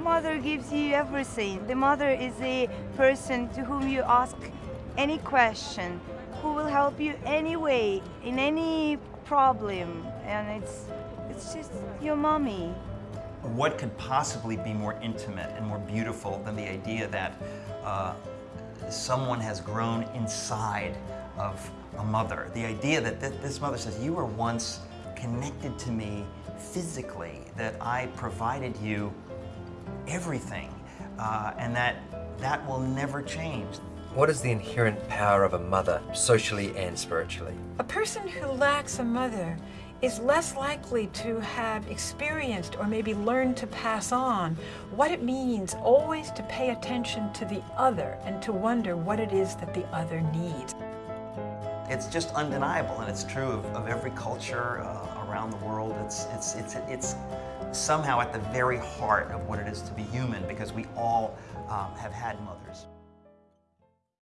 mother gives you everything. The mother is a person to whom you ask any question, who will help you anyway, in any problem. And it's, it's just your mommy. What could possibly be more intimate and more beautiful than the idea that uh, someone has grown inside of a mother? The idea that th this mother says, you were once connected to me physically, that I provided you everything, uh, and that that will never change. What is the inherent power of a mother, socially and spiritually? A person who lacks a mother is less likely to have experienced or maybe learned to pass on what it means always to pay attention to the other and to wonder what it is that the other needs. It's just undeniable, and it's true of, of every culture uh, around the world. It's, it's, it's, it's somehow at the very heart of what it is to be human because we all um, have had mothers.